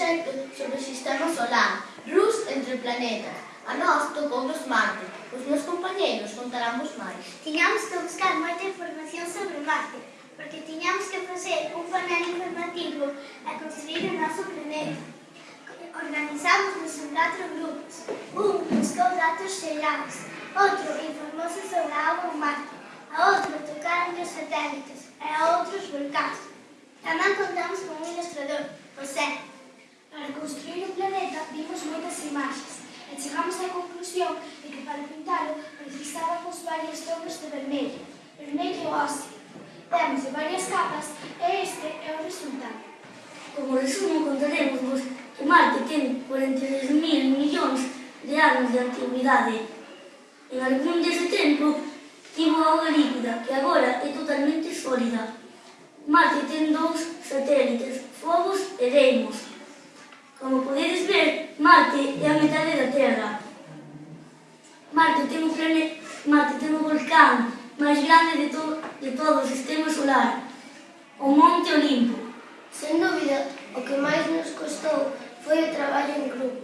proxectos sobre o sistema solar, Rus entre planetas. A nós tocounos Marte. Os meus compañeiros contaramos máis. Tiñamos que buscar moita información sobre Marte, porque tiñamos que facer un panel informativo a construir o noso planeta. Organizámonos en catro grupos. Un buscou datos xerais, outro informouse sobre a agua Marte, a outro tocaron os satélites e a outros volcáns. Tamén contamos con un ilustrador, José, Para construir o planeta vimos moitas imaxes e chegamos á conclusión de que para pintalo precisábamos varios tonos de vermelho, vermello óseo. Temos varias capas e este é o resultado. Como resumo, contaremos vos que Marte ten 43.000 millóns de anos de antigüidade. En algún dese tempo, tivo auga líquida, que agora é totalmente sólida. Marte ten dous satélites, Phobos e Deimos, Marte é a metade da Terra. Marte ten un planeta, Marte ten un volcán máis grande de, to, de todo o sistema solar, o Monte Olimpo. Sen dúbida, o que máis nos costou foi o traballo en grupo.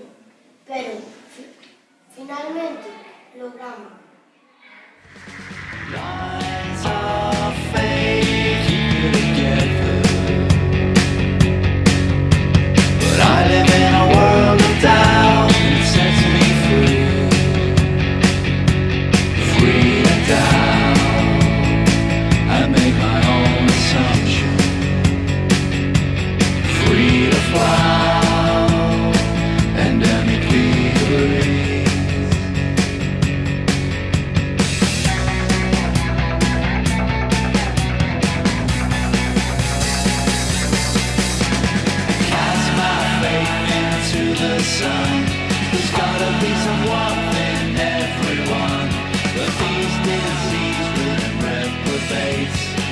the sun. There's gotta be some warmth in everyone, but these disease-ridden reprobates.